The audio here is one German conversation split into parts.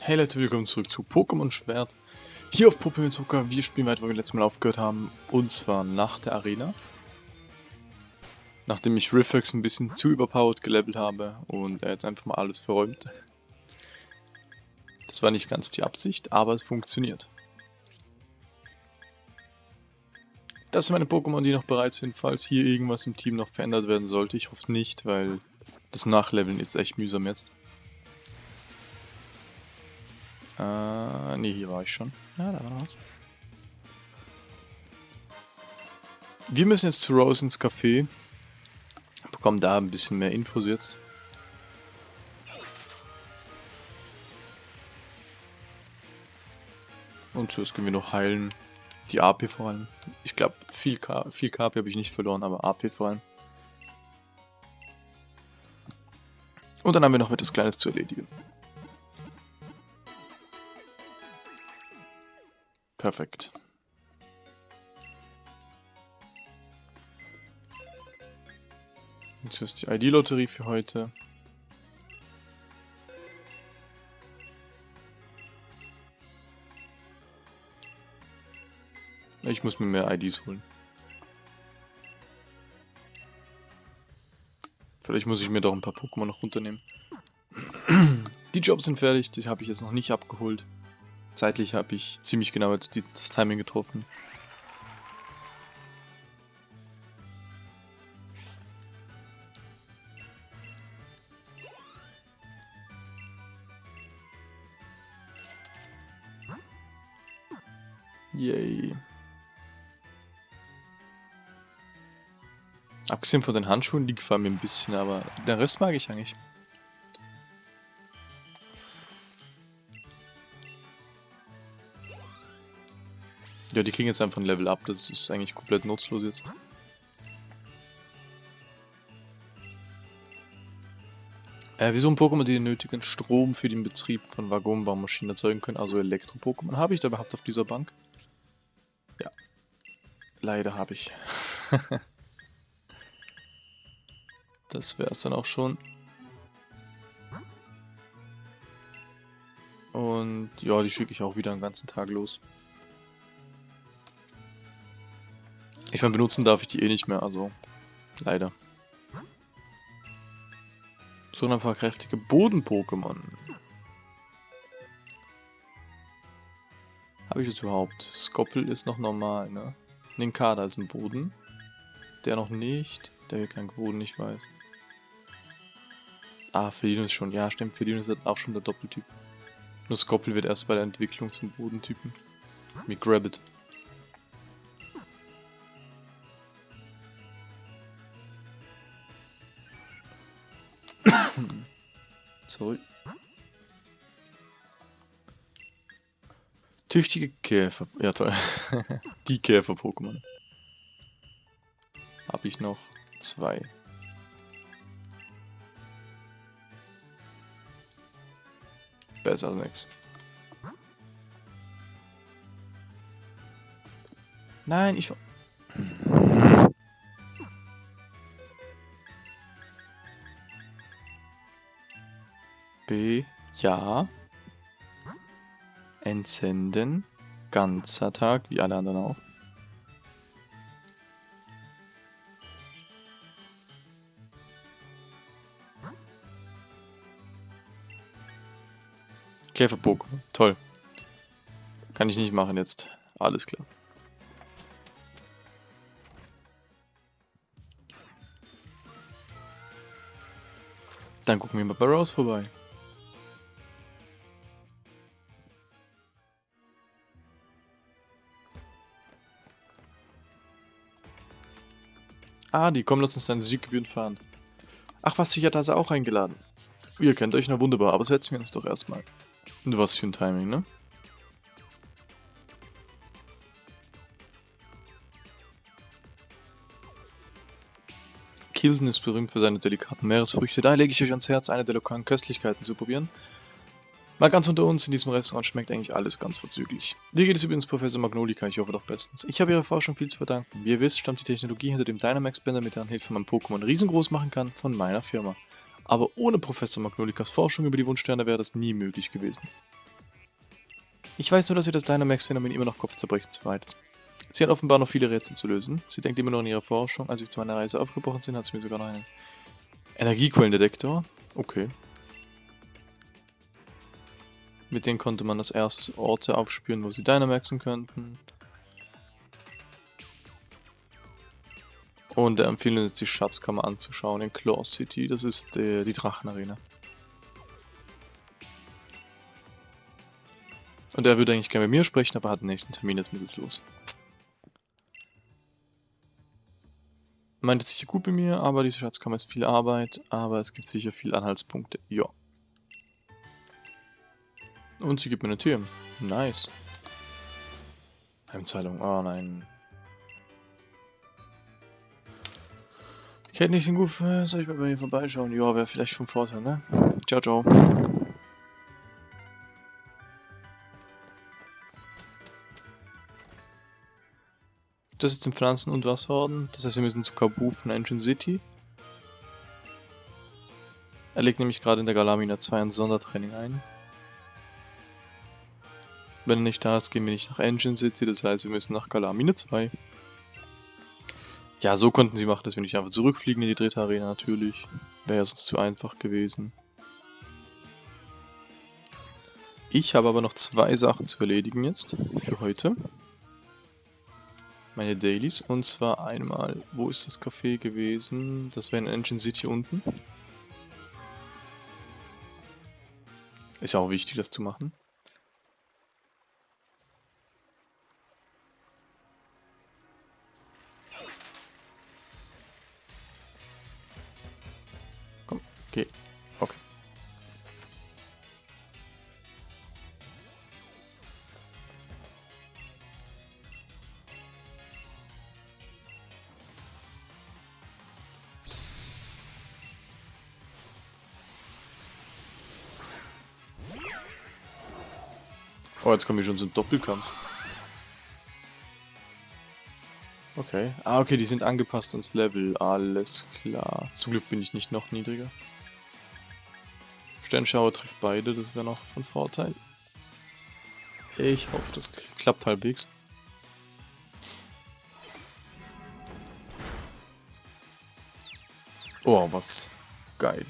Hey Leute, willkommen zurück zu Pokémon Schwert. Hier auf Pokémon Zucker. Wir spielen weiter, wo wir letztes Mal aufgehört haben. Und zwar nach der Arena. Nachdem ich Riffex ein bisschen zu überpowered gelevelt habe und er jetzt einfach mal alles verräumt. Das war nicht ganz die Absicht, aber es funktioniert. Das sind meine Pokémon, die noch bereit sind, falls hier irgendwas im Team noch verändert werden sollte. Ich hoffe nicht, weil das Nachleveln ist echt mühsam jetzt. Äh, nee, hier war ich schon. Ja, da war was. Wir müssen jetzt zu Rose ins Café. Bekommen da ein bisschen mehr Infos jetzt. Und zuerst können wir noch heilen. Die AP vor allem. Ich glaube, viel, viel KP habe ich nicht verloren, aber AP vor allem. Und dann haben wir noch etwas Kleines zu erledigen. Perfekt. Jetzt ist die ID-Lotterie für heute. Ich muss mir mehr IDs holen. Vielleicht muss ich mir doch ein paar Pokémon noch runternehmen. Die Jobs sind fertig, die habe ich jetzt noch nicht abgeholt. Zeitlich habe ich ziemlich genau jetzt die, das Timing getroffen. Yay. Abgesehen von den Handschuhen, die gefallen mir ein bisschen, aber den Rest mag ich eigentlich. Ja, die kriegen jetzt einfach ein Level up, das ist eigentlich komplett nutzlos jetzt. Äh, wieso ein Pokémon, die den nötigen Strom für den Betrieb von Waggonbaumaschinen erzeugen können, also Elektro-Pokémon. Habe ich da überhaupt auf dieser Bank? Ja. Leider habe ich. das wäre es dann auch schon. Und ja, die schicke ich auch wieder den ganzen Tag los. Ich meine, benutzen darf ich die eh nicht mehr, also leider. So ein paar kräftige Boden-Pokémon. Habe ich das überhaupt? Skoppel ist noch normal, ne? Ninkada ist ein Boden. Der noch nicht. Der hier kein Boden, ich weiß. Ah, Felinus schon. Ja, stimmt. Felinus hat auch schon der Doppeltyp. Nur Skoppel wird erst bei der Entwicklung zum Bodentypen. Mit Grabbit. Sorry. Tüchtige Käfer. Ja, toll. Die Käfer-Pokémon. Habe ich noch zwei. Besser als nix. Nein, ich... Ja. Entsenden. Ganzer Tag, wie alle anderen auch. Käfer-Pokémon. Toll. Kann ich nicht machen jetzt. Alles klar. Dann gucken wir mal bei Rose vorbei. Ah, die kommen, lass uns dann Südgebühren fahren. Ach was, ich hatte also auch eingeladen. Ihr kennt euch, na wunderbar, aber setzen wir uns doch erstmal. Und was für ein Timing, ne? Kilden ist berühmt für seine delikaten Meeresfrüchte, daher lege ich euch ans Herz, eine der lokalen Köstlichkeiten zu probieren. Mal ganz unter uns, in diesem Restaurant schmeckt eigentlich alles ganz vorzüglich. Wie geht es übrigens Professor Magnolika? Ich hoffe doch bestens. Ich habe Ihrer Forschung viel zu verdanken. Wie ihr wisst, stammt die Technologie hinter dem Dynamax-Bänder, mit deren Hilfe man Pokémon riesengroß machen kann, von meiner Firma. Aber ohne Professor Magnolikas Forschung über die Wunschsterne wäre das nie möglich gewesen. Ich weiß nur, dass ihr das Dynamax-Phänomen immer noch kopfzerbrechend ist. Sie hat offenbar noch viele Rätsel zu lösen. Sie denkt immer noch an ihre Forschung. Als ich zu meiner Reise aufgebrochen bin, hat sie mir sogar noch einen Energiequellendetektor. Okay. Mit denen konnte man als erstes Orte aufspüren, wo sie Dynamaxen könnten. Und er empfiehlt uns, die Schatzkammer anzuschauen in Claw City. Das ist äh, die Drachenarena. Und er würde eigentlich gerne mit mir sprechen, aber hat den nächsten Termin, jetzt muss es los. Meint es sicher gut bei mir, aber diese Schatzkammer ist viel Arbeit, aber es gibt sicher viele Anhaltspunkte. Ja. Und sie gibt mir eine Tür. Nice. Heimzahlung. Oh nein. Kennt nicht den gut, soll ich mal bei ihr vorbeischauen? Ja, wäre vielleicht vom Vorteil, ne? Ciao, ciao. Das ist im Pflanzen- und Wasserorden. Das heißt, wir müssen zu Kabu von Engine City. Er legt nämlich gerade in der Galamina 2 ein Sondertraining ein. Wenn er nicht da ist, gehen wir nicht nach Engine City, das heißt, wir müssen nach Galamina 2. Ja, so konnten sie machen, dass wir nicht einfach zurückfliegen in die dritte Arena, natürlich. Wäre ja sonst zu einfach gewesen. Ich habe aber noch zwei Sachen zu erledigen jetzt, für heute meine Dailies. Und zwar einmal, wo ist das Café gewesen? Das wäre in Engine City unten. Ist ja auch wichtig, das zu machen. Oh, jetzt kommen wir schon zum Doppelkampf. Okay. Ah, okay, die sind angepasst ans Level. Alles klar. Zum Glück bin ich nicht noch niedriger. Sternschauer trifft beide, das wäre noch von Vorteil. Ich hoffe, das klappt halbwegs. Oh, was geil.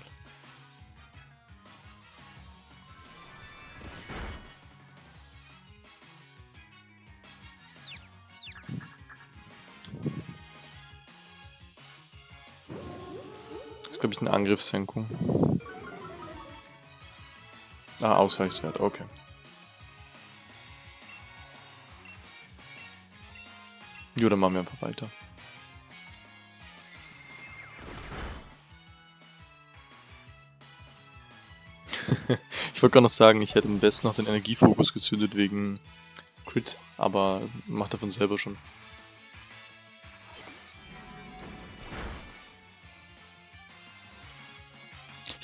Ist, glaube ich, eine Angriffssenkung. Ah, Ausweichswert, okay. Jo, dann machen wir einfach weiter. ich wollte gar noch sagen, ich hätte am besten noch den Energiefokus gezündet wegen Crit, aber macht davon selber schon.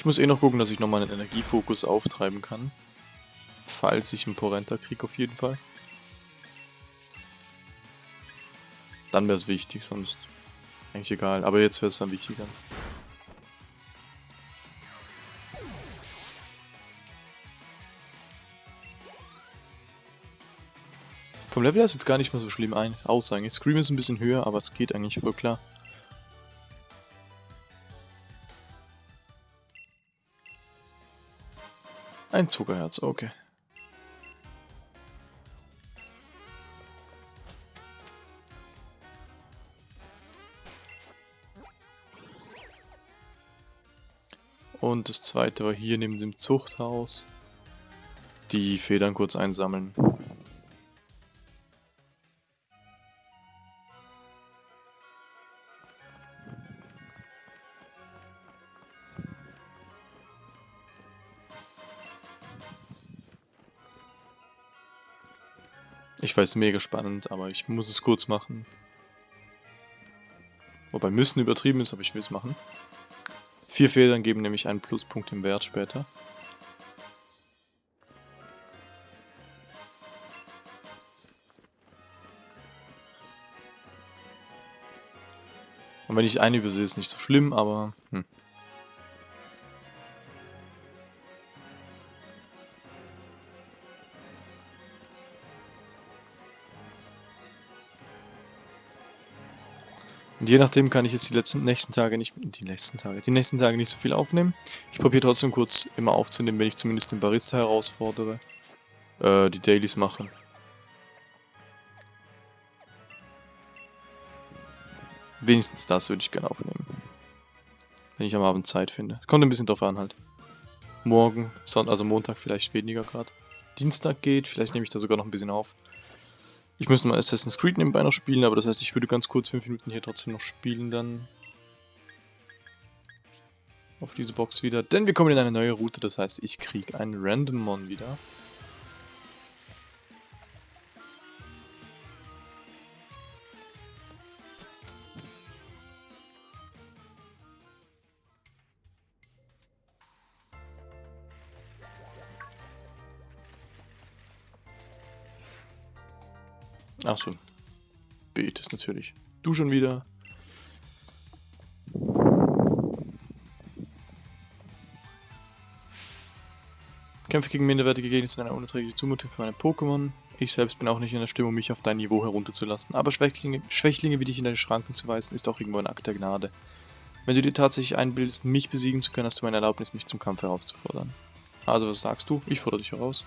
Ich muss eh noch gucken, dass ich nochmal einen Energiefokus auftreiben kann. Falls ich einen Porenta kriege, auf jeden Fall. Dann wäre es wichtig, sonst eigentlich egal. Aber jetzt wäre es dann wichtiger. Vom Level her ist jetzt gar nicht mehr so schlimm ein aus eigentlich. Scream ist ein bisschen höher, aber es geht eigentlich voll klar. Ein Zuckerherz, okay. Und das zweite war hier neben dem Zuchthaus. Die Federn kurz einsammeln. Ich weiß, mega spannend, aber ich muss es kurz machen. Wobei müssen übertrieben ist, aber ich will es machen. Vier Federn geben nämlich einen Pluspunkt im Wert später. Und wenn ich eine übersehe, ist nicht so schlimm, aber... Hm. Und je nachdem kann ich jetzt die letzten nächsten Tage nicht, die nächsten Tage, die nächsten Tage nicht so viel aufnehmen. Ich probiere trotzdem kurz immer aufzunehmen, wenn ich zumindest den Barista herausfordere. Äh, die Dailies machen. Wenigstens das würde ich gerne aufnehmen. Wenn ich am Abend Zeit finde. Kommt ein bisschen drauf an halt. Morgen, also Montag vielleicht weniger gerade. Dienstag geht, vielleicht nehme ich da sogar noch ein bisschen auf. Ich müsste mal Assassin's Creed nebenbei noch spielen, aber das heißt, ich würde ganz kurz 5 Minuten hier trotzdem noch spielen dann. Auf diese Box wieder. Denn wir kommen in eine neue Route, das heißt, ich kriege einen Random Mon wieder. Achso. Betest natürlich. Du schon wieder. Kämpfe gegen minderwertige Gegner sind eine unerträgliche Zumutung für meine Pokémon. Ich selbst bin auch nicht in der Stimmung, mich auf dein Niveau herunterzulassen. Aber Schwächlinge, Schwächlinge wie dich in deine Schranken zu weisen, ist auch irgendwo ein Akt der Gnade. Wenn du dir tatsächlich einbildest, mich besiegen zu können, hast du meine Erlaubnis, mich zum Kampf herauszufordern. Also was sagst du? Ich fordere dich heraus.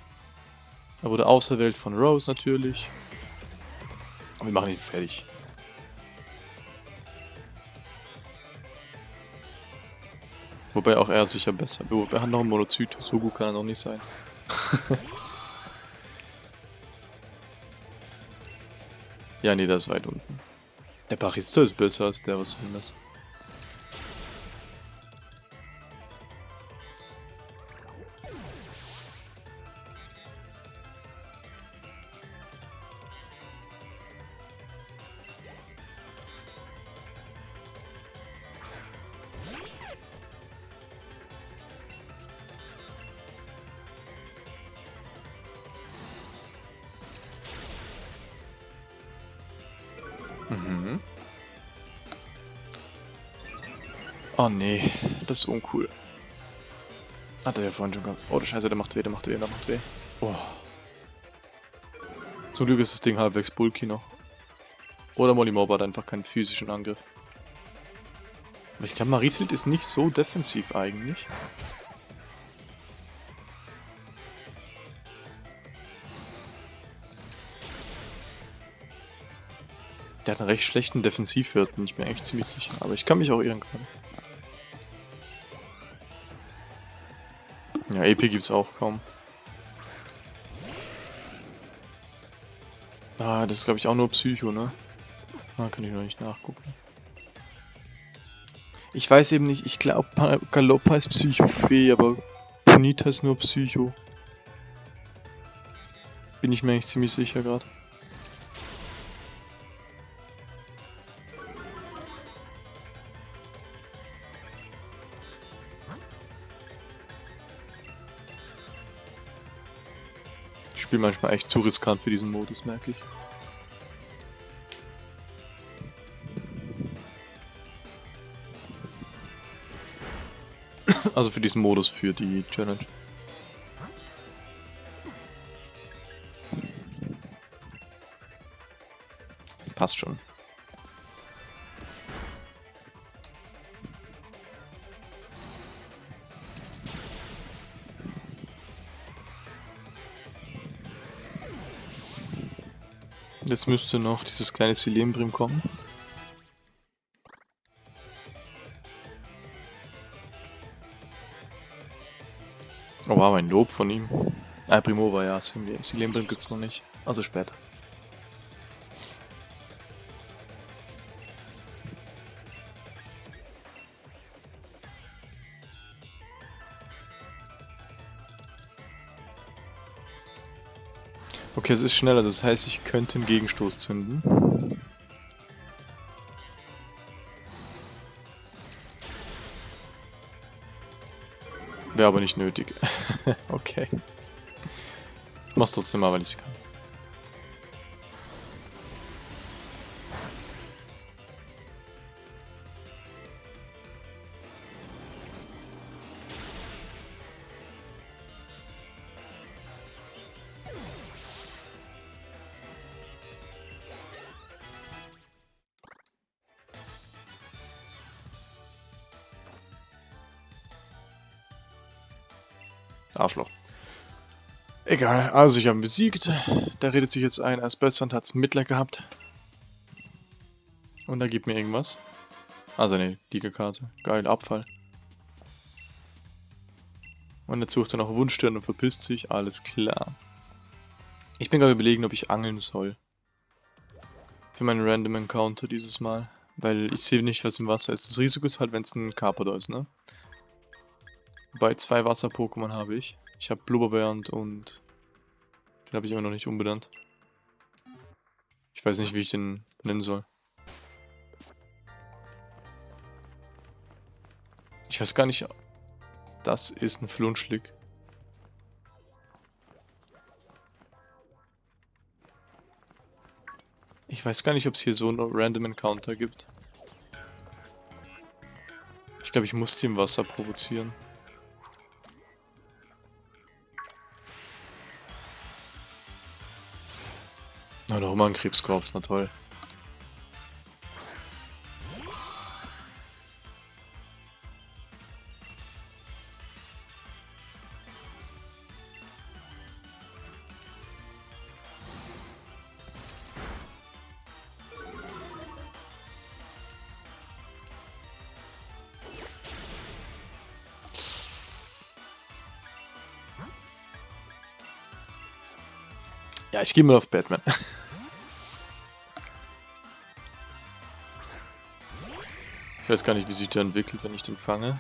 Er wurde auserwählt von Rose natürlich. Wir machen ihn fertig. Wobei auch er sicher besser. Er hat noch einen Monozyt. So gut kann er noch nicht sein. ja, nee, das ist weit unten. Der Barista ist besser als der, was soll das? Oh nee, das ist uncool. Hat er ja vorhin schon gehabt. Oh, der Scheiße, der macht weh, der macht weh, der macht weh. Oh. Zum Glück ist das Ding halbwegs bulky noch. Oder Molimob hat einfach keinen physischen Angriff. Aber ich glaube, Maritild ist nicht so defensiv eigentlich. Der hat einen recht schlechten Defensivwert, bin ich mir echt ziemlich sicher. Aber ich kann mich auch irren können. Ja, EP gibt's auch kaum. Ah, das ist glaube ich auch nur Psycho, ne? Ah, kann ich noch nicht nachgucken. Ich weiß eben nicht, ich glaube Galoppa ist Psycho-Fee, aber Bonita ist nur Psycho. Bin ich mir eigentlich ziemlich sicher gerade. Spiel manchmal echt zu riskant für diesen Modus, merke ich. Also für diesen Modus, für die Challenge. Passt schon. Jetzt müsste noch dieses kleine Silembrim kommen. Oh wow, ein Lob von ihm. Ah, Primova, ja, Silembrim gibt's noch nicht. Also später. Okay, es ist schneller, das heißt, ich könnte einen Gegenstoß zünden. Wäre aber nicht nötig. okay. Ich mach's trotzdem mal, weil ich kann. Egal, also ich habe ihn besiegt. Da redet sich jetzt ein, als besser und hat es Mitleid gehabt. Und er gibt mir irgendwas. Also eine Liga-Karte. Geil, Abfall. Und jetzt sucht er noch Wunschstern und verpisst sich. Alles klar. Ich bin gerade überlegen, ob ich angeln soll. Für meinen Random Encounter dieses Mal. Weil ich sehe nicht, was im Wasser ist. Das Risiko ist halt, wenn es ein Carpador ist, ne? Wobei zwei Wasser-Pokémon habe ich. Ich habe Blubberbernd und den habe ich immer noch nicht umbenannt. Ich weiß nicht, wie ich den nennen soll. Ich weiß gar nicht. Das ist ein Flunschlick. Ich weiß gar nicht, ob es hier so einen Random Encounter gibt. Ich glaube, ich muss die im Wasser provozieren. Na, noch immer ein Krebskorps, na toll. Ja, ich gehe mal auf Batman. Ich weiß gar nicht, wie sich der entwickelt, wenn ich den fange.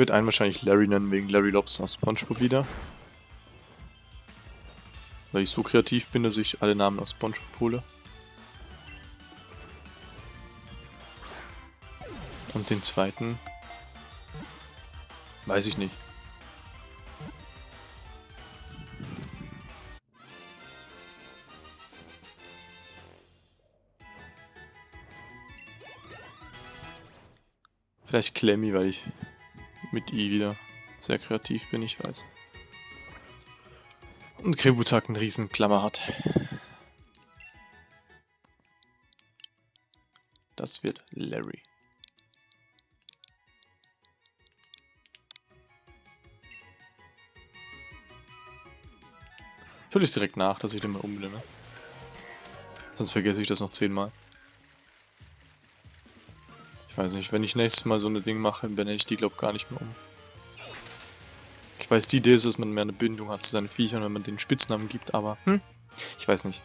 Würde einen wahrscheinlich Larry nennen, wegen Larry Lobster aus Spongebob wieder. Weil ich so kreativ bin, dass ich alle Namen aus Spongebob hole. Und den zweiten... Weiß ich nicht. Vielleicht Clemmy, weil ich mit I wieder sehr kreativ bin, ich weiß. Und Krebutak einen riesen Klammer hat. Das wird Larry. Ich hole es direkt nach, dass ich den mal umbenenne. Sonst vergesse ich das noch zehnmal. Ich weiß nicht, wenn ich nächstes Mal so eine Ding mache, benenne ich die, glaube gar nicht mehr um. Ich weiß, die Idee ist, dass man mehr eine Bindung hat zu seinen Viechern, wenn man den Spitznamen gibt, aber hm, ich weiß nicht.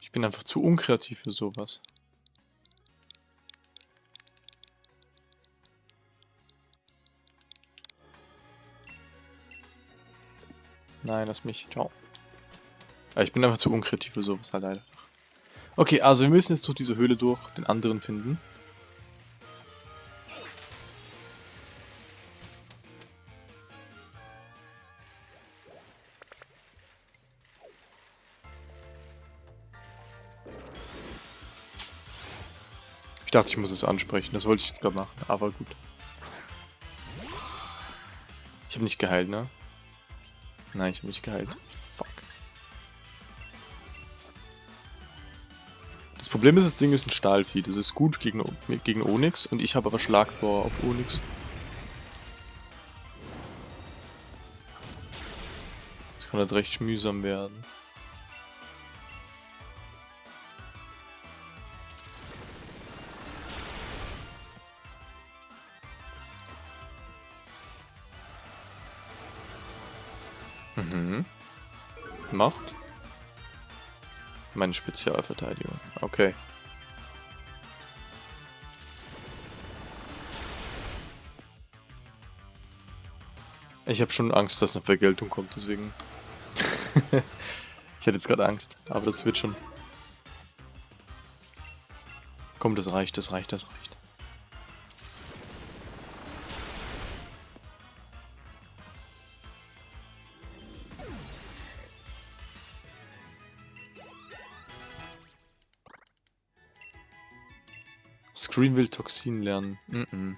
Ich bin einfach zu unkreativ für sowas. Nein, lass mich. Ciao. Ja, ich bin einfach zu unkreativ für sowas halt leider. Okay, also wir müssen jetzt durch diese Höhle durch den anderen finden. Ich dachte, ich muss es ansprechen. Das wollte ich jetzt gerade machen, aber gut. Ich habe nicht geheilt, ne? Nein, ich habe mich geheilt. Fuck. Das Problem ist, das Ding ist ein Stahlvieh. Das ist gut gegen, gegen Onyx und ich habe aber Schlagbohr auf Onyx. Das kann halt recht mühsam werden. Macht. Meine Spezialverteidigung. Okay. Ich habe schon Angst, dass eine Vergeltung kommt, deswegen. Ich hatte jetzt gerade Angst, aber das wird schon. Komm, das reicht, das reicht, das reicht. Screen will Toxin lernen. Mm -mm.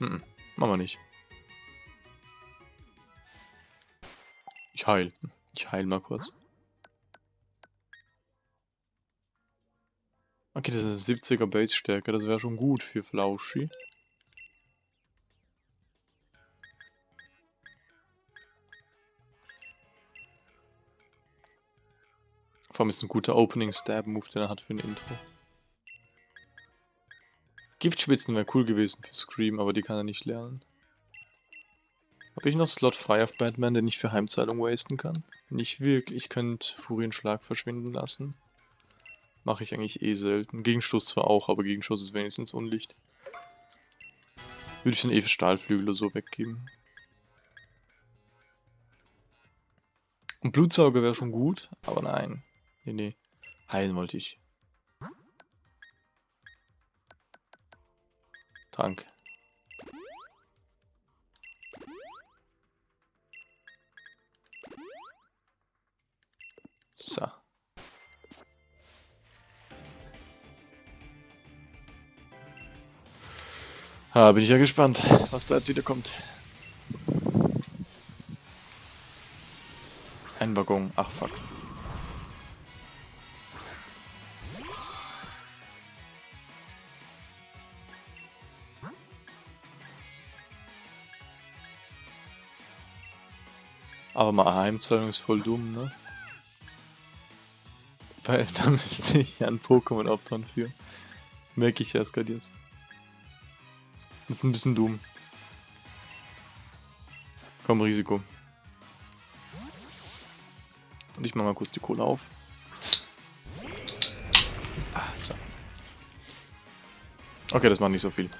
Mm -mm. Machen wir nicht. Ich heil. Ich heil mal kurz. Okay, das ist 70er Base-Stärke. Das wäre schon gut für Flauschi. Allem ist ein guter Opening-Stab-Move, den er hat für ein Intro. Giftspitzen wäre cool gewesen für Scream, aber die kann er nicht lernen. Habe ich noch Slot frei auf Batman, den ich für Heimzahlung wasten kann? Nicht wirklich, ich könnte Furienschlag verschwinden lassen. Mache ich eigentlich eh selten. Gegenstoß zwar auch, aber Gegenstoß ist wenigstens Unlicht. Würde ich den eh für Stahlflügel oder so weggeben. Und Blutsauger wäre schon gut, aber nein. Nee, nee. Heilen wollte ich. Trank. So. Ah, bin ich ja gespannt, was da jetzt wieder kommt. Ein Waggon. Ach, fuck. Aber mal Heimzahlung ist voll dumm, ne? Weil da müsste ich ein Pokémon opfern für. Merke ich erst gerade jetzt. Das ist ein bisschen dumm. Komm, Risiko. Und ich mach mal kurz die Kohle auf. Ah, so. Okay, das macht nicht so viel.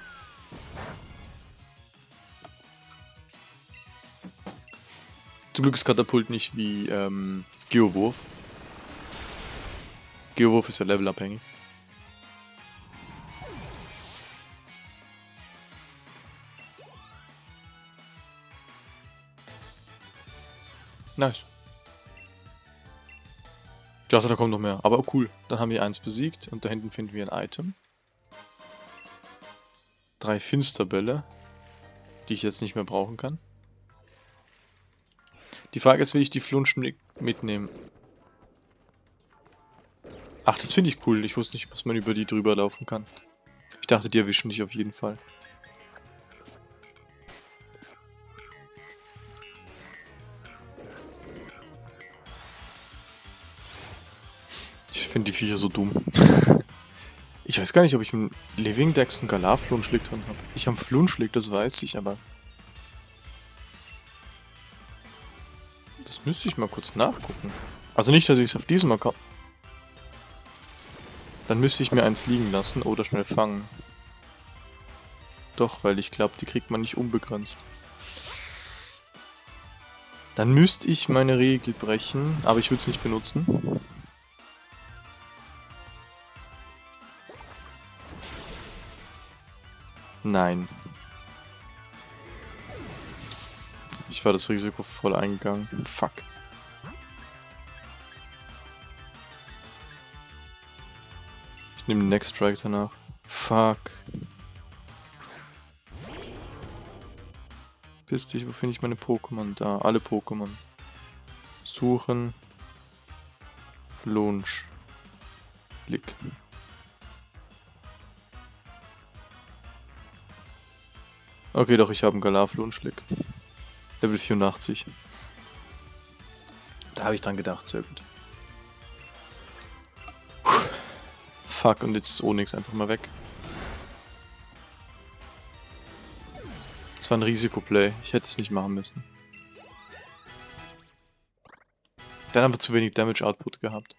Zum Glück ist Katapult nicht wie ähm, Geowurf. Geowurf ist ja levelabhängig. Nice. Ich dachte, da kommt noch mehr. Aber cool. Dann haben wir eins besiegt und da hinten finden wir ein Item. Drei Finsterbälle, die ich jetzt nicht mehr brauchen kann. Die Frage ist, will ich die Flunsch mitnehmen? Ach, das finde ich cool. Ich wusste nicht, dass man über die drüber laufen kann. Ich dachte, die erwischen dich auf jeden Fall. Ich finde die Viecher so dumm. ich weiß gar nicht, ob ich im Living Dex einen Galar-Flunschlick drin habe. Ich habe Flunschlick, das weiß ich, aber... müsste ich mal kurz nachgucken. Also nicht, dass ich es auf diesem Account... Dann müsste ich mir eins liegen lassen oder schnell fangen. Doch, weil ich glaube, die kriegt man nicht unbegrenzt. Dann müsste ich meine Regel brechen, aber ich würde es nicht benutzen. Nein. Ich war das Risiko voll eingegangen. Fuck. Ich nehme den Next Strike danach. Fuck. Piss dich, wo finde ich meine Pokémon? Da, alle Pokémon. Suchen. Flunsch. Blick. Okay, doch, ich habe einen Galar-Flunschlick. Level 84. Da habe ich dran gedacht, sehr gut. Puh. Fuck, und jetzt ist Onyx einfach mal weg. Das war ein Risikoplay. Ich hätte es nicht machen müssen. Dann haben wir zu wenig Damage Output gehabt.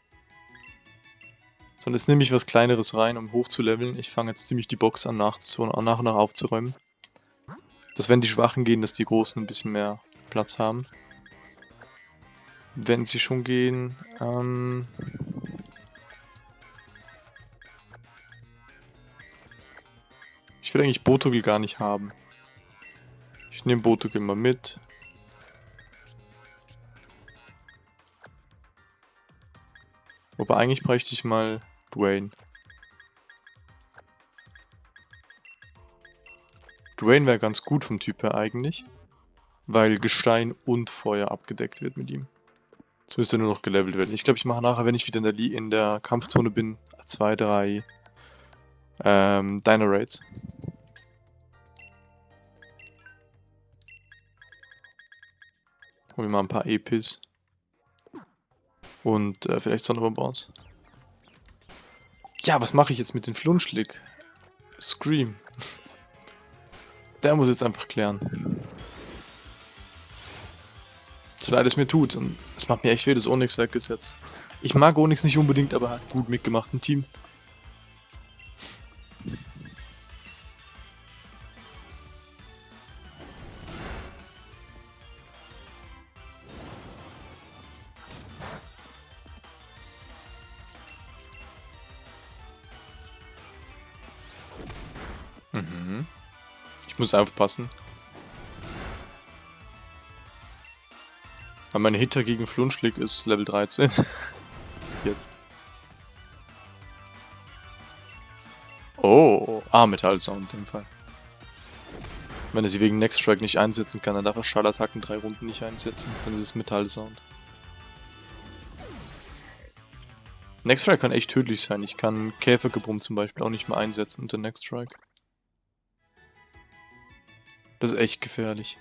So, und jetzt nehme ich was kleineres rein, um hoch zu leveln. Ich fange jetzt ziemlich die Box an, nach, so nach und nach aufzuräumen. Dass wenn die Schwachen gehen, dass die Großen ein bisschen mehr Platz haben. Wenn sie schon gehen, ähm... Ich will eigentlich Botogel gar nicht haben. Ich nehme Botogel mal mit. Wobei eigentlich bräuchte ich mal Dwayne. Dwayne wäre ganz gut vom Typ her eigentlich. Weil Gestein und Feuer abgedeckt wird mit ihm. Jetzt müsste nur noch gelevelt werden. Ich glaube, ich mache nachher, wenn ich wieder in der, in der Kampfzone bin, zwei, drei ähm, Dino Raids. Holen wir mal ein paar Epis. Und äh, vielleicht Sonderbonbons. Ja, was mache ich jetzt mit dem Flunschlick? Scream. Der muss jetzt einfach klären. So leid es mir tut. Und es macht mir echt weh, dass Onyx weg ist jetzt. Ich mag Onyx nicht unbedingt, aber er hat gut mitgemacht im Team. Muss aufpassen. Weil mein Hitter gegen Flunschlick ist Level 13. Jetzt. Oh, ah, Metallsound in dem Fall. Wenn er sie wegen Next Strike nicht einsetzen kann, dann darf er Schallattacken drei Runden nicht einsetzen. Dann ist es Metallsound. Next Strike kann echt tödlich sein. Ich kann Käfergebrumm zum Beispiel auch nicht mehr einsetzen unter Next Strike. Das ist echt gefährlich.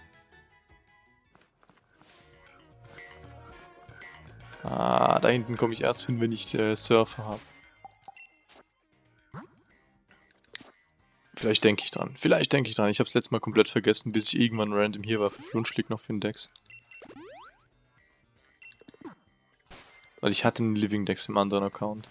Ah, da hinten komme ich erst hin, wenn ich äh, Surfer habe. Vielleicht denke ich dran. Vielleicht denke ich dran. Ich habe es letztes Mal komplett vergessen, bis ich irgendwann random hier war für Flunschlick noch für den Dex. Weil ich hatte einen Living Dex im anderen Account.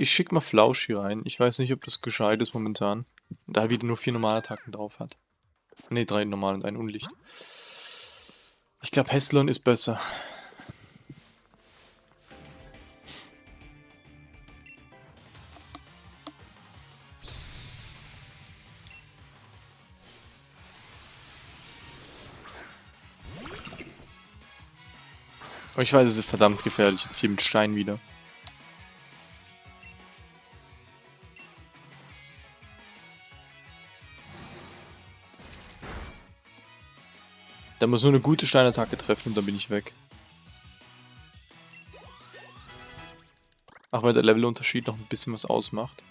Ich, schicke mal Flausch hier rein. Ich weiß nicht, ob das gescheit ist momentan. Da er wieder nur vier Normalattacken drauf hat. Ne, drei normal und ein Unlicht. Ich glaube, Heslon ist besser. Aber ich weiß, es ist verdammt gefährlich jetzt hier mit Stein wieder. Der muss nur eine gute Steinattacke treffen und dann bin ich weg. Ach, weil der Levelunterschied noch ein bisschen was ausmacht.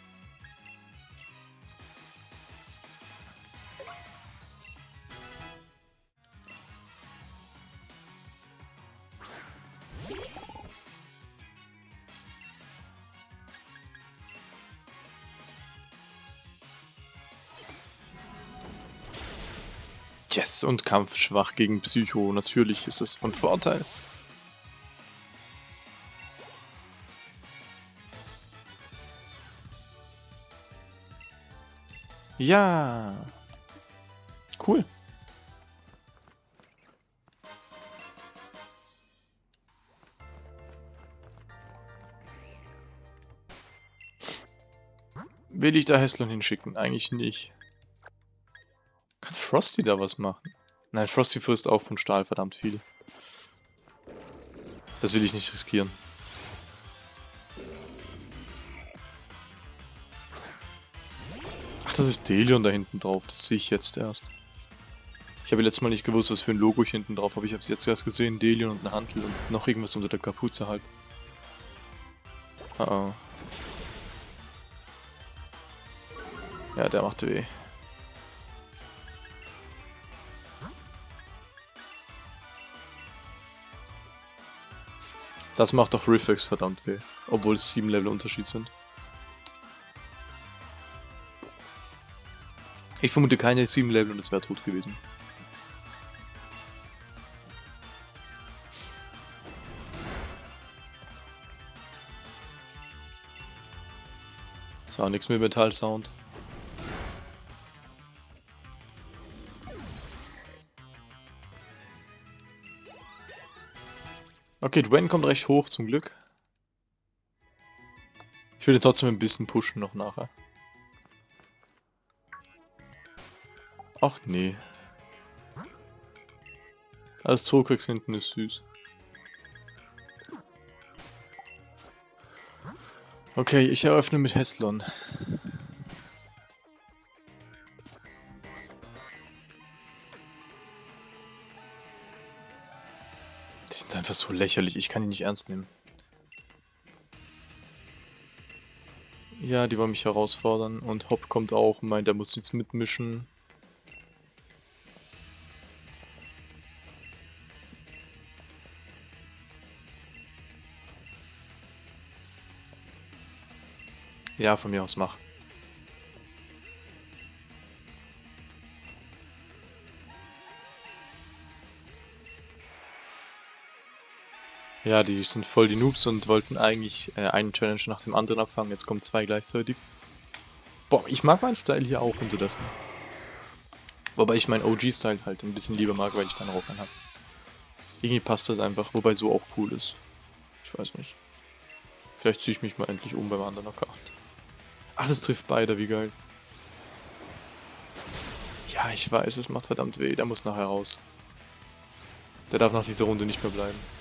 Yes, und kampfschwach gegen Psycho. Natürlich ist es von Vorteil. Ja. Cool. Will ich da Heslon hinschicken? Eigentlich nicht. Frosty da was machen? Nein, Frosty frisst auch von Stahl verdammt viel. Das will ich nicht riskieren. Ach, das ist Delion da hinten drauf. Das sehe ich jetzt erst. Ich habe letztes Mal nicht gewusst, was für ein Logo ich hinten drauf habe. Ich habe es jetzt erst gesehen. Delion und eine Hantel und noch irgendwas unter der Kapuze halt. Oh oh. Ja, der macht weh. Das macht doch Reflex verdammt weh, obwohl es 7 Level Unterschied sind. Ich vermute keine 7 Level und es wäre tot gewesen. So, nichts mehr Metall-Sound. Okay, Dwayne kommt recht hoch, zum Glück. Ich würde trotzdem ein bisschen pushen noch nachher. Ach nee. Das Zokrix hinten ist süß. Okay, ich eröffne mit Heslon. Einfach so lächerlich, ich kann die nicht ernst nehmen. Ja, die wollen mich herausfordern und Hopp kommt auch und meint, er muss jetzt mitmischen. Ja, von mir aus mach. Ja, die sind voll die Noobs und wollten eigentlich äh, einen Challenge nach dem anderen abfangen. Jetzt kommen zwei gleichzeitig. Boah, ich mag meinen Style hier auch unterdessen. Wobei ich meinen OG-Style halt ein bisschen lieber mag, weil ich dann Rock habe. Irgendwie passt das einfach, wobei so auch cool ist. Ich weiß nicht. Vielleicht ziehe ich mich mal endlich um beim anderen Account. Ach, das trifft beide, wie geil. Ja, ich weiß, es macht verdammt weh. Der muss nachher raus. Der darf nach dieser Runde nicht mehr bleiben.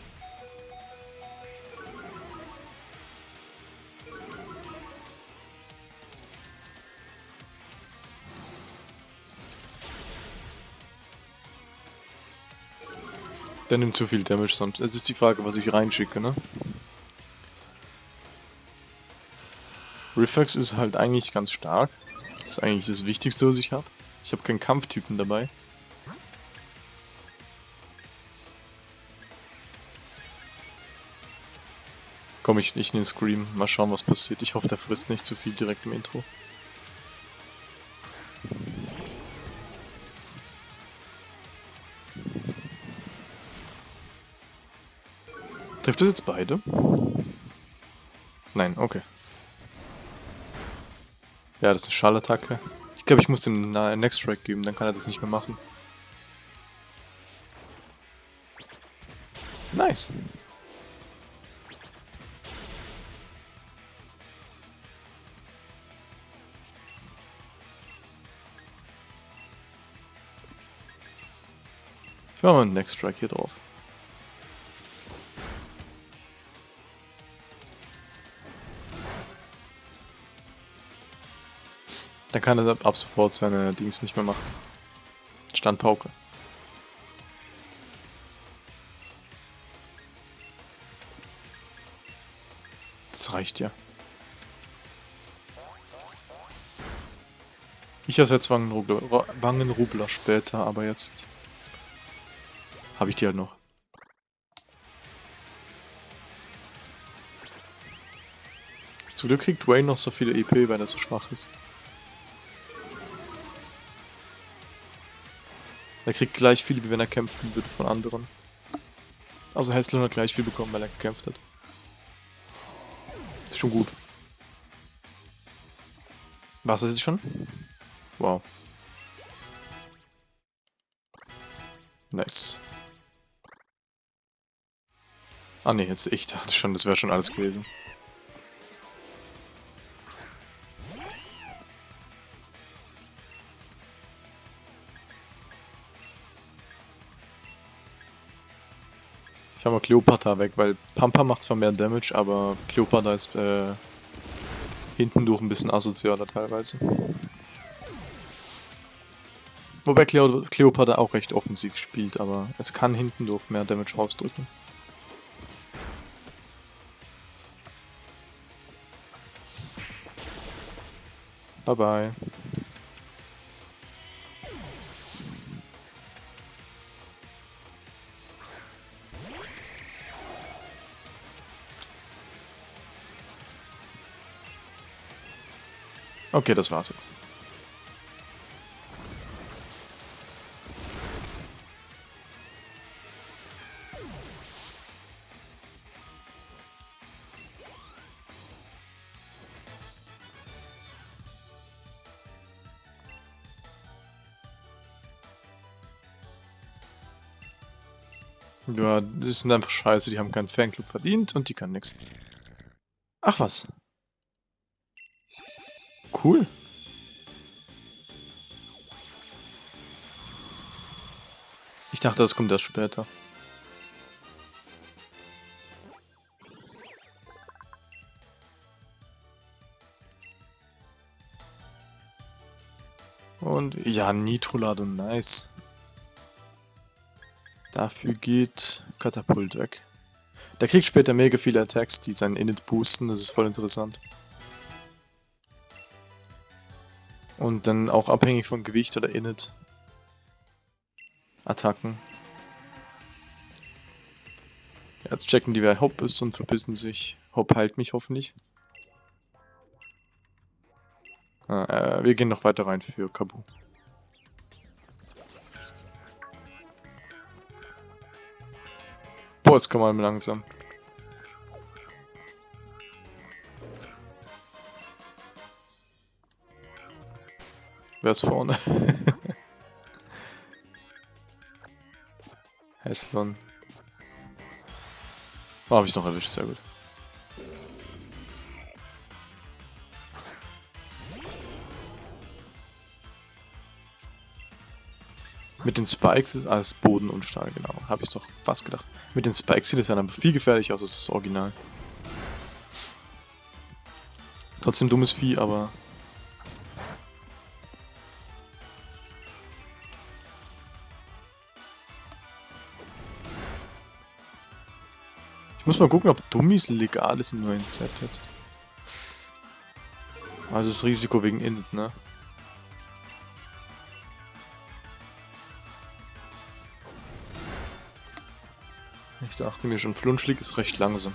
Der nimmt zu viel Damage sonst. Es ist die Frage, was ich reinschicke, ne? Reflex ist halt eigentlich ganz stark. Das ist eigentlich das Wichtigste, was ich habe. Ich habe keinen Kampftypen dabei. Komm, ich, ich nehme Scream. Mal schauen, was passiert. Ich hoffe, der frisst nicht zu viel direkt im Intro. Trifft das jetzt beide? Nein, okay. Ja, das ist eine Schallattacke. Ich glaube, ich muss dem Next Strike geben, dann kann er das nicht mehr machen. Nice. Ich mache mal einen Next Strike hier drauf. Dann kann er ab sofort seine Dings nicht mehr machen. Standpauke. Das reicht ja. Ich ersetze Wangenrubler, Wangenrubler später, aber jetzt habe ich die halt noch. Zum Glück kriegt Wayne noch so viele EP, weil er so schwach ist. Er kriegt gleich viel, wie wenn er kämpfen würde von anderen. Also Hesslin hat gleich viel bekommen, weil er gekämpft hat. Ist schon gut. Was ist es schon? Wow. Nice. Ah ne, jetzt ich dachte schon, das wäre schon alles gewesen. Cleopatra weg, weil Pampa macht zwar mehr Damage, aber Cleopatra ist äh, hinten durch ein bisschen asozialer teilweise. Wobei Cleo Cleopatra auch recht offensiv spielt, aber es kann hinten durch mehr Damage rausdrücken. Bye bye. Okay, das war's jetzt. Ja, das sind einfach scheiße, die haben keinen Fanclub verdient und die können nichts. Ach was. Cool. Ich dachte, das kommt erst später. Und ja, Nitrolado, nice. Dafür geht Katapult weg. Der kriegt später mega viele Attacks, die seinen Init boosten, das ist voll interessant. Und dann auch abhängig von Gewicht oder Init. Attacken. Jetzt checken die, wer Hop ist und verbissen sich. Hop heilt mich hoffentlich. Ah, äh, wir gehen noch weiter rein für Kabu. Boah, jetzt kann man langsam. Wer ist vorne? Heslon. Oh, hab ich noch erwischt, sehr gut. Mit den Spikes ist alles Boden und Stahl, genau. Habe ich doch fast gedacht. Mit den Spikes sieht es dann aber viel gefährlicher aus als das Original. Trotzdem dummes Vieh, aber... muss mal gucken, ob Dummies legal ist im neuen Set jetzt. Also das Risiko wegen Init, ne? Ich dachte mir schon, Flunschlig ist recht langsam.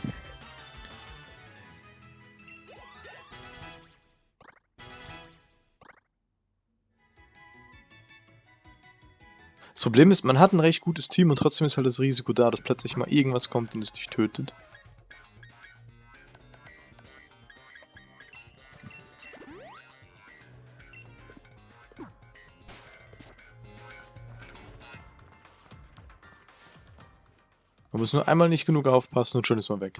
Das Problem ist, man hat ein recht gutes Team und trotzdem ist halt das Risiko da, dass plötzlich mal irgendwas kommt und es dich tötet. Man muss nur einmal nicht genug aufpassen und schon ist man weg.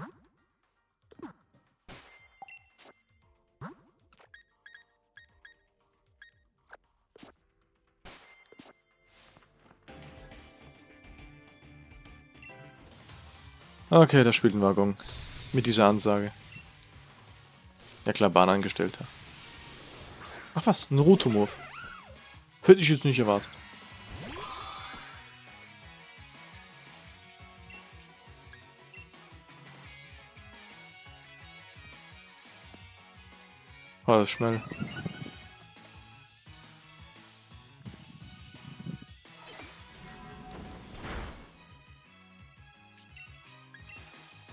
Okay, da spielt ein Waggon. Mit dieser Ansage. Ja klar, Bahnangestellter. Ach was, ein Rotomorph. Hätte ich jetzt nicht erwartet. War das schnell.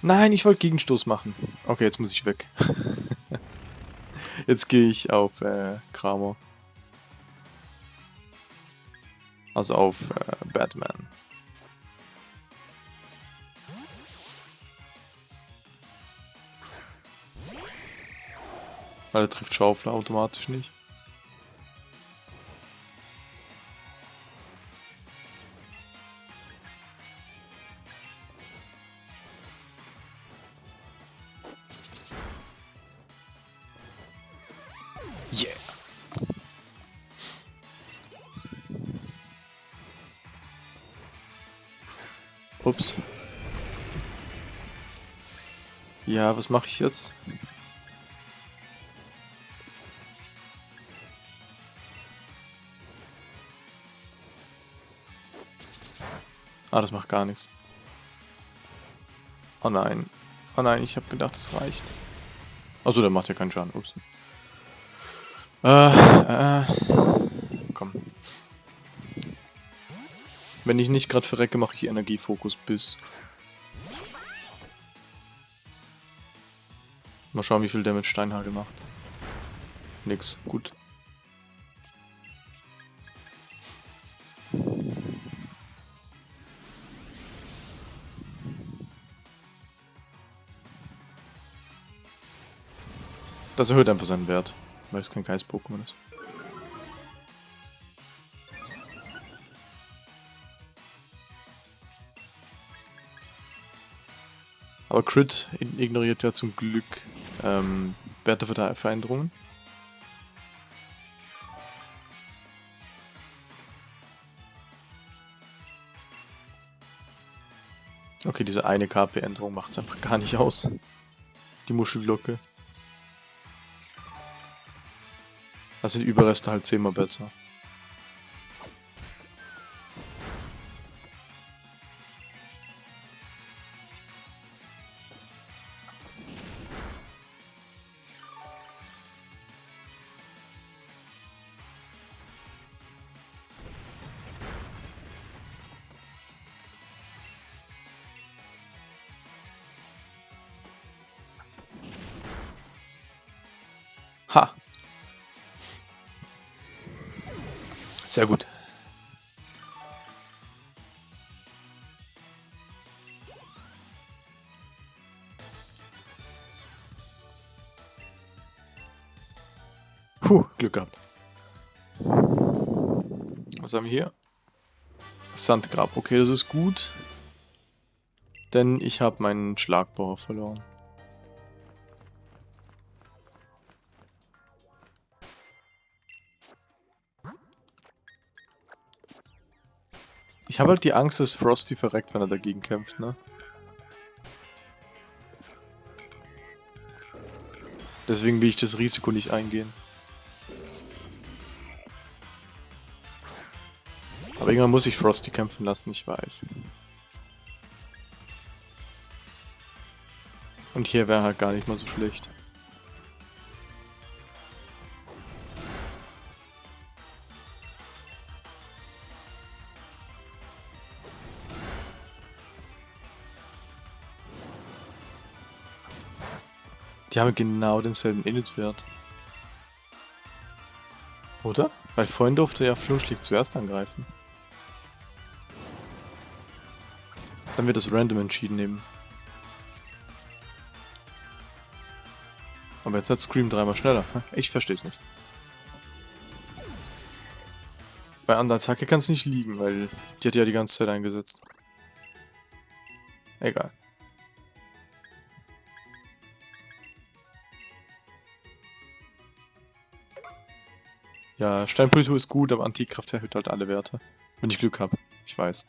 Nein, ich wollte Gegenstoß machen. Okay, jetzt muss ich weg. jetzt gehe ich auf äh, Kramer. Also auf äh, Batman. Weil er trifft Schaufler automatisch nicht. Ups. Ja, was mache ich jetzt? Ah, das macht gar nichts. Oh nein. Oh nein, ich habe gedacht, es reicht. Also der macht ja keinen Schaden. Ups. Äh, äh. Wenn ich nicht gerade verrecke, mache ich Energiefokus bis. Mal schauen, wie viel mit Steinhagel macht. Nix. Gut. Das erhöht einfach seinen Wert, weil es kein Geist-Pokémon ist. Aber Crit ignoriert ja zum Glück ähm, Werteveränderungen. Okay, diese eine KP-Änderung macht es einfach gar nicht aus. Die Muschelglocke. Da sind Überreste halt zehnmal besser. Sehr gut. Puh, Glück gehabt. Was haben wir hier? Sandgrab. Okay, das ist gut. Denn ich habe meinen Schlagbauer verloren. Ich habe halt die Angst, dass Frosty verreckt, wenn er dagegen kämpft, ne? Deswegen will ich das Risiko nicht eingehen. Aber irgendwann muss ich Frosty kämpfen lassen, ich weiß. Und hier wäre halt gar nicht mal so schlecht. Die haben genau denselben Init-Wert. Oder? Weil vorhin durfte ja Flunschlicht zuerst angreifen. Dann wird das random entschieden eben. Aber jetzt hat Scream dreimal schneller. Ich verstehe es nicht. Bei anderer Attacke kann es nicht liegen, weil die hat ja die ganze Zeit eingesetzt. Egal. Ja, Steinpolitur ist gut, aber Antikraft erhöht halt alle Werte. Wenn ich Glück habe. Ich weiß.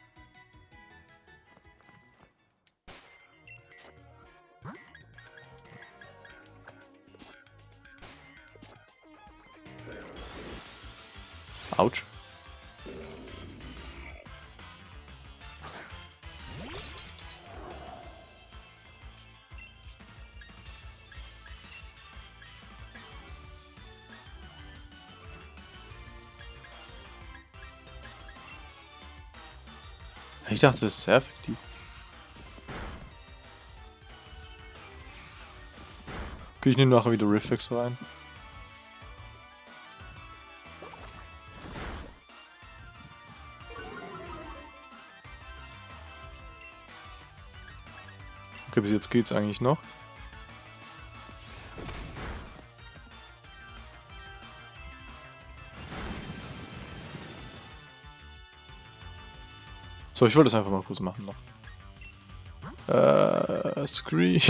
Ich dachte, das ist sehr effektiv. Okay, ich nehme nachher wieder Reflex rein. Okay, bis jetzt geht's eigentlich noch. So, ich wollte es einfach mal kurz machen noch. Äh, Screen.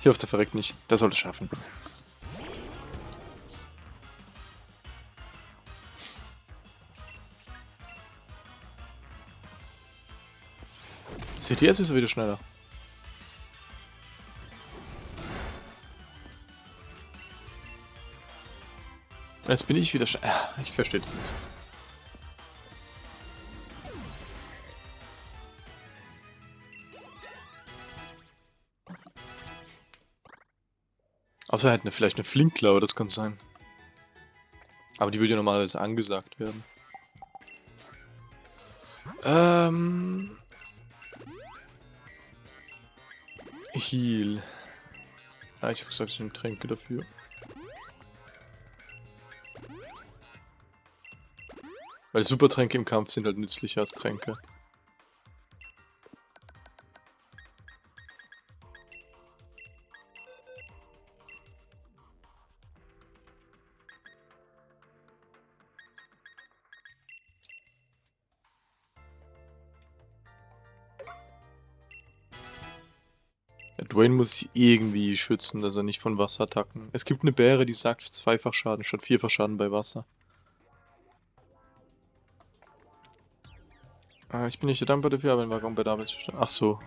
ich hoffe, der verreckt nicht. Der sollte es schaffen. Seht ihr, jetzt ist er wieder schneller. Jetzt bin ich wieder ah, Ich verstehe das nicht. Außer er hätte vielleicht eine Flinkklaue, das kann sein. Aber die würde ja normalerweise angesagt werden. Ähm... Heal. Ah, ich habe gesagt, ich nehme Tränke dafür. Weil Supertränke im Kampf sind halt nützlicher als Tränke. Dwayne muss sich irgendwie schützen, dass er nicht von Wasserattacken. Es gibt eine Bäre, die sagt zweifach Schaden statt vierfach Schaden bei Wasser. Äh, ich bin nicht dankbar dafür, aber ein Waggon bei der Arbeit zu. Ach so.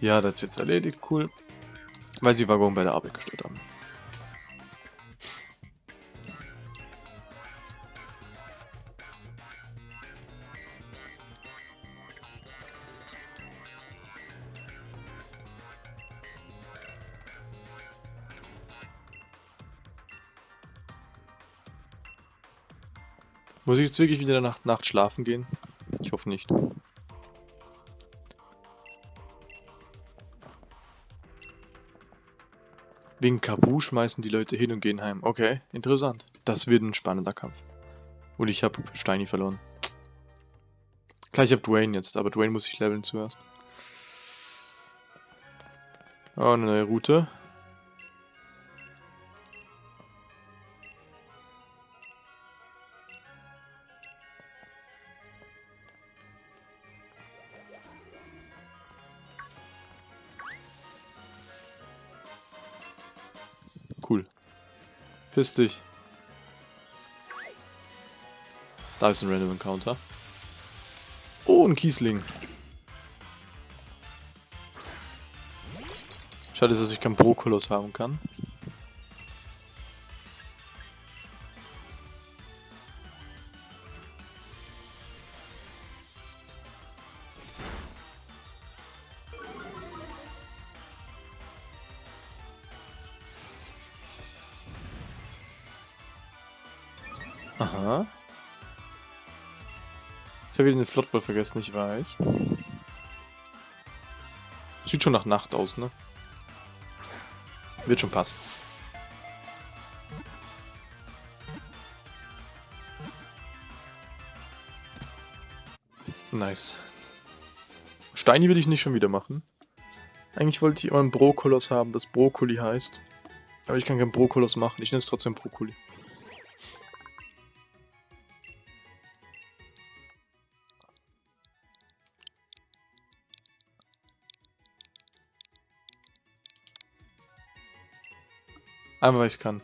Ja, das ist jetzt erledigt, cool. Weil sie Waggon bei der Arbeit gestellt haben. Muss ich jetzt wirklich wieder nach Nacht schlafen gehen? Ich hoffe nicht. Wegen Kabu schmeißen die Leute hin und gehen heim. Okay, interessant. Das wird ein spannender Kampf. Und ich habe Steini verloren. Klar, ich habe Dwayne jetzt, aber Dwayne muss ich leveln zuerst. Oh, eine neue Route. Piss dich. Da ist ein Random Encounter. Oh, ein Kiesling. Schade, dass ich keinen Brokolos haben kann. Habe wieder den Flottball vergessen, ich weiß. Sieht schon nach Nacht aus, ne? Wird schon passen. Nice. Steini will ich nicht schon wieder machen. Eigentlich wollte ich immer einen Brokolos haben, das Brokkoli heißt. Aber ich kann keinen Brokolos machen, ich nenne es trotzdem Brokkoli. Einfach weil ich kann.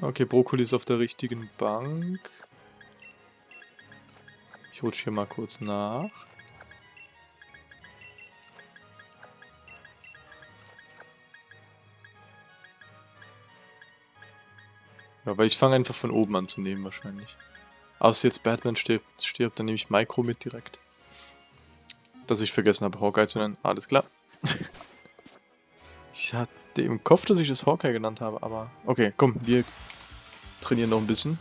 Okay, Brokkoli ist auf der richtigen Bank. Ich rutsche hier mal kurz nach. Ja, weil ich fange einfach von oben an zu nehmen wahrscheinlich. Außer jetzt Batman stirbt, stirbt, dann nehme ich Micro mit direkt. Dass ich vergessen habe, Hawkeye zu nennen. Alles klar. ich hatte im Kopf, dass ich das Hawkeye genannt habe, aber... Okay, komm, wir trainieren noch ein bisschen.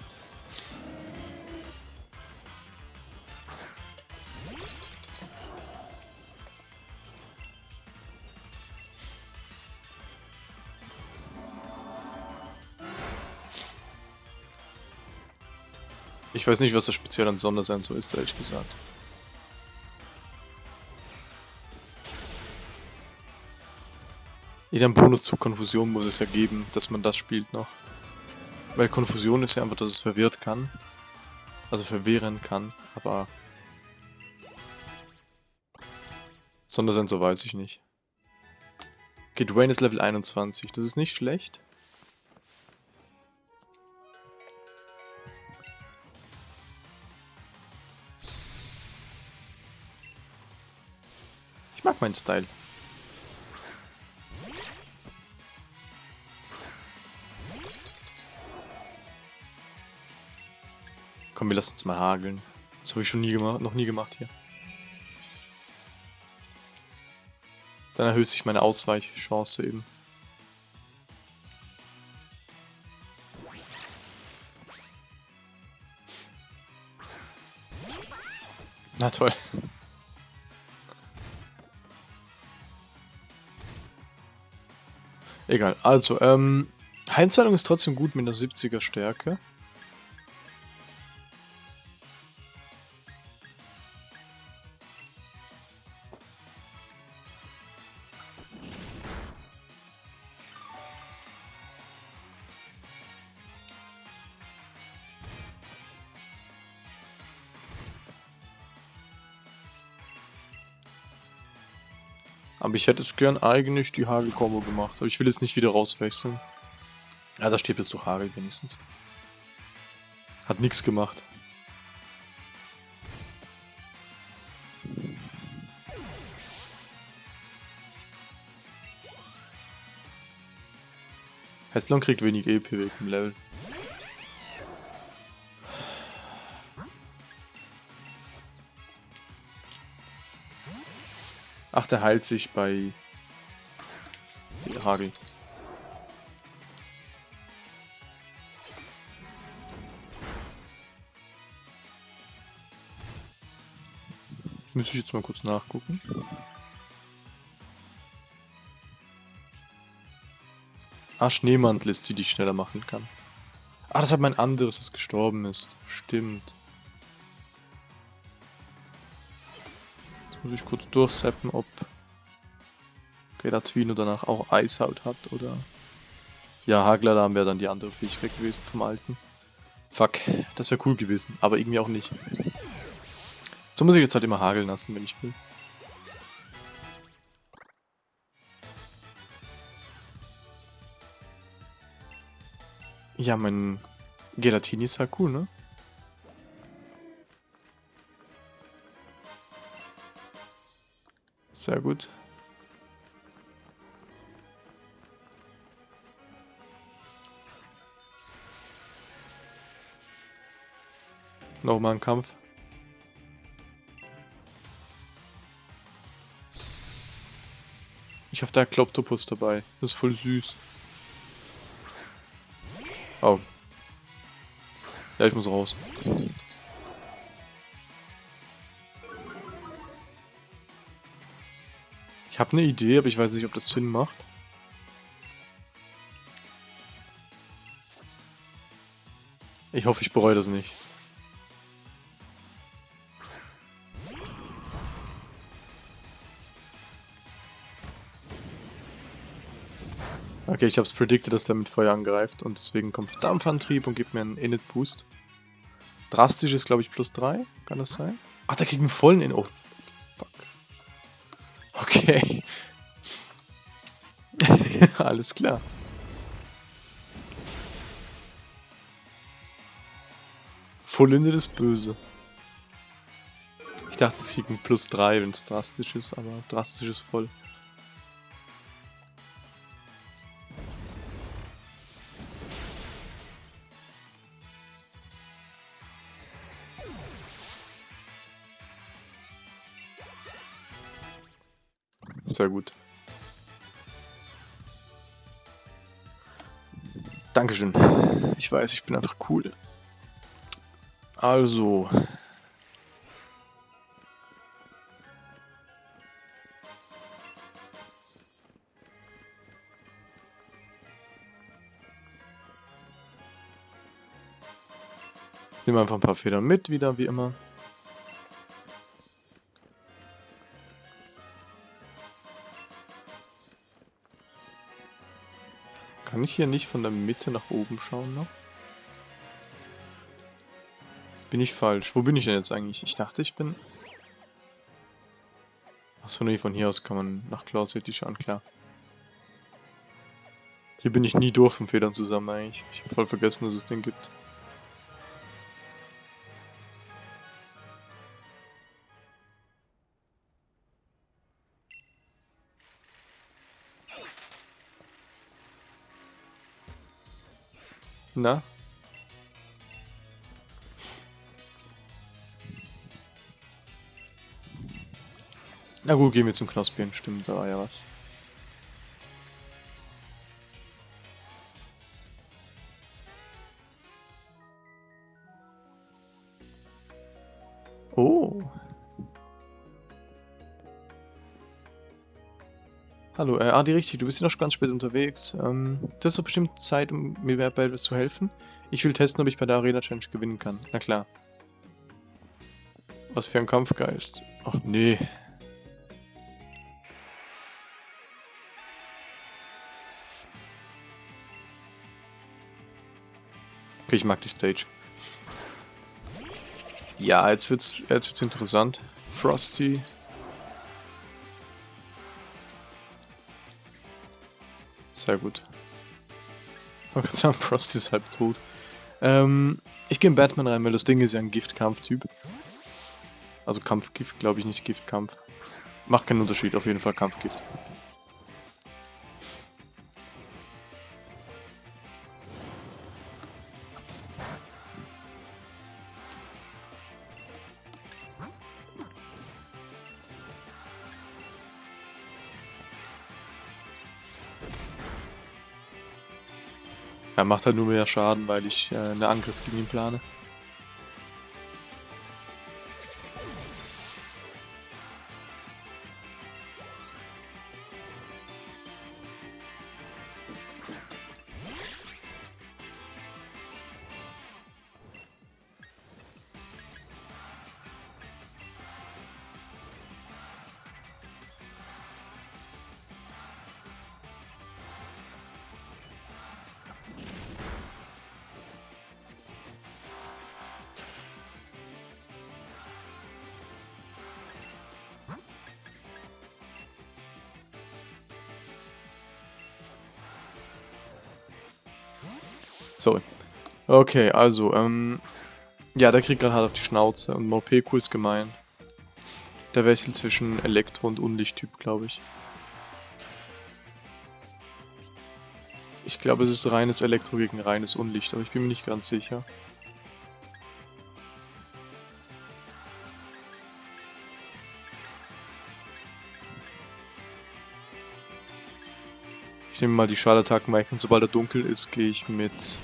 Ich weiß nicht, was das speziell an Sondersensor ist, ehrlich gesagt. Jeder Bonus zu Konfusion muss es ja geben, dass man das spielt noch. Weil Konfusion ist ja einfach, dass es verwirrt kann. Also verwehren kann, aber... Sondersensor weiß ich nicht. Okay, Dwayne ist Level 21, das ist nicht schlecht. Ich mag meinen Style. Komm, wir lassen uns mal hageln. Das habe ich schon nie gemacht, noch nie gemacht hier. Dann erhöht sich meine Ausweichchance eben. Na toll. Egal, also, ähm, Heimzahlung ist trotzdem gut mit einer 70er Stärke. Aber ich hätte es gern eigentlich die Hagel-Kombo gemacht. Aber ich will jetzt nicht wieder rauswechseln. Ja, da steht jetzt doch Hagel wenigstens. Hat nichts gemacht. Hestlon kriegt wenig EP weg im Level. Ach, der heilt sich bei Hagel. Müsste ich jetzt mal kurz nachgucken. Ah, Schneemantel ist die, die ich schneller machen kann. Ah, das hat mein anderes, das gestorben ist. Stimmt. Muss ich kurz durchseppen, ob Gelatvino danach auch Eishaut hat oder... Ja, da wäre dann die andere Fähigkeit gewesen vom alten. Fuck, das wäre cool gewesen, aber irgendwie auch nicht. So muss ich jetzt halt immer hageln lassen, wenn ich will. Ja, mein Gelatini ist halt cool, ne? Sehr gut. Nochmal ein Kampf. Ich hoffe, der Kloptopus dabei. Das ist voll süß. Oh. Ja, ich muss raus. Habe eine Idee, aber ich weiß nicht, ob das Sinn macht. Ich hoffe, ich bereue das nicht. Okay, ich hab's predicted, dass der mit Feuer angreift und deswegen kommt Dampfantrieb und gibt mir einen Init-Boost. Drastisch ist, glaube ich, plus 3. Kann das sein? Ach, der kriegt einen vollen In... Oh. Okay. Alles klar. Vollinde ist böse. Ich dachte, es kriegt einen plus 3, wenn es drastisch ist, aber drastisch ist voll. Sehr gut. Dankeschön. Ich weiß, ich bin einfach cool. Also. Nehmen wir einfach ein paar Federn mit, wieder wie immer. Kann ich hier nicht von der Mitte nach oben schauen noch? Bin ich falsch? Wo bin ich denn jetzt eigentlich? Ich dachte, ich bin... Achso, nee, von hier aus kann man nach Claw City schauen, klar. Hier bin ich nie durch von Federn zusammen eigentlich. Ich habe voll vergessen, dass es den gibt. Na? Na gut, gehen wir zum Knospien. Stimmt, da war ja was. Hallo, äh, Adi, richtig, du bist ja noch ganz spät unterwegs. Ähm, du hast doch bestimmt Zeit, um mir bei etwas zu helfen. Ich will testen, ob ich bei der Arena Challenge gewinnen kann. Na klar. Was für ein Kampfgeist. Ach nee. Okay, ich mag die Stage. Ja, jetzt wird's, jetzt wird's interessant. Frosty Sehr gut. Oh Gott, sagen, Frosty ist halb tot. Ähm, ich gehe in Batman rein, weil das Ding ist ja ein Giftkampf-Typ. Also Kampfgift, glaube ich, nicht Giftkampf. Macht keinen Unterschied, auf jeden Fall Kampfgift. Er macht halt nur mehr Schaden, weil ich äh, einen Angriff gegen ihn plane. Okay, also, ähm... Ja, der kriegt gerade hart auf die Schnauze und Morpeko ist gemein. Der wechselt zwischen Elektro- und Unlichttyp, glaube ich. Ich glaube, es ist reines Elektro gegen reines Unlicht, aber ich bin mir nicht ganz sicher. Ich nehme mal die Schalattacken weg und sobald er dunkel ist, gehe ich mit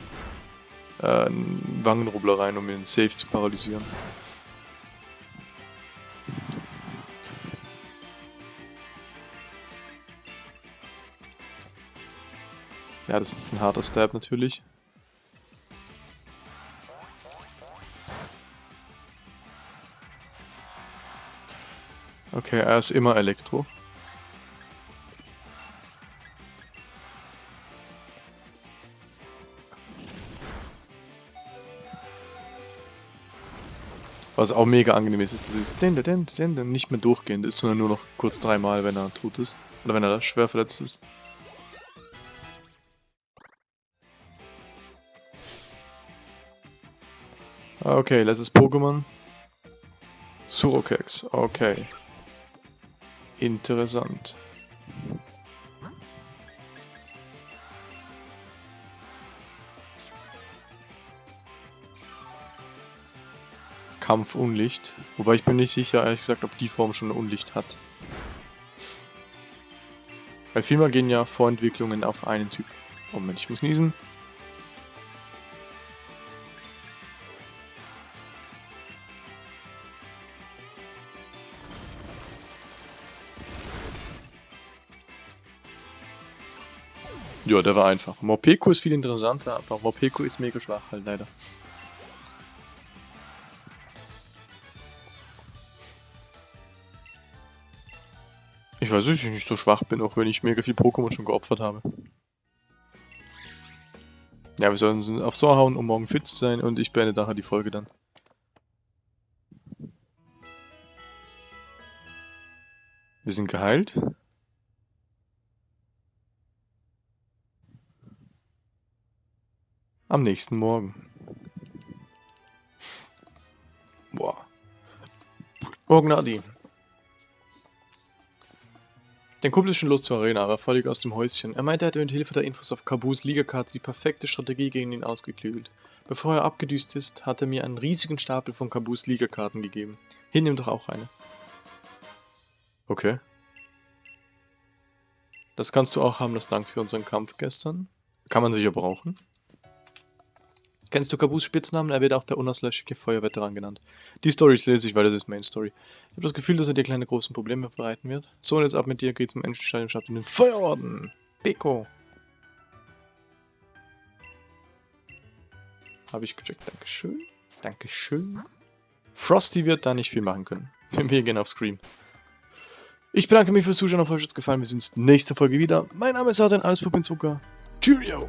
äh, einen Wangenrubbler rein, um ihn safe zu paralysieren. Ja, das ist ein harter Stab natürlich. Okay, er ist immer Elektro. Was auch mega angenehm ist, ist dieses den, den, den, den, nicht mehr durchgehend ist, sondern nur noch kurz dreimal, wenn er tot ist. Oder wenn er schwer verletzt ist. Okay, letztes Pokémon. Surokex, okay. Interessant. Kampf Unlicht. Wobei ich bin nicht sicher, ehrlich gesagt, ob die Form schon Unlicht hat. Weil vielmal gehen ja Vorentwicklungen auf einen Typ. Moment, ich muss niesen. Ja, der war einfach. Morpeko ist viel interessanter, aber Morpeko ist mega schwach halt leider. Ich weiß nicht, dass ich nicht so schwach bin, auch wenn ich mega viel Pokémon schon geopfert habe. Ja, wir sollen auf so hauen, um morgen fit zu sein und ich beende nachher die Folge dann. Wir sind geheilt. Am nächsten Morgen. Boah. Morgen Adi. Dein Kumpel ist schon los zur Arena, aber völlig aus dem Häuschen. Er meinte, er hätte mit Hilfe der Infos auf Kabus Ligakarte die perfekte Strategie gegen ihn ausgeklügelt. Bevor er abgedüst ist, hat er mir einen riesigen Stapel von Kabus Ligakarten gegeben. Hier, nimm doch auch eine. Okay. Das kannst du auch haben, das Dank für unseren Kampf gestern. Kann man sicher brauchen. Kennst du Kabus Spitznamen? Er wird auch der unauslöschliche Feuerveteran genannt. Die Story lese ich, weil das ist Main Story. Ich habe das Gefühl, dass er dir kleine großen Probleme bereiten wird. So, und jetzt ab mit dir, geh zum Entenstein und in den Feuerorden. Beko. Habe ich gecheckt. Dankeschön. Dankeschön. Frosty wird da nicht viel machen können. Wir gehen auf Scream. Ich bedanke mich fürs Zuschauen. Auf euch hat es gefallen. Wir sehen uns nächste Folge wieder. Mein Name ist Adrian, alles Puppen Zucker. Cheerio.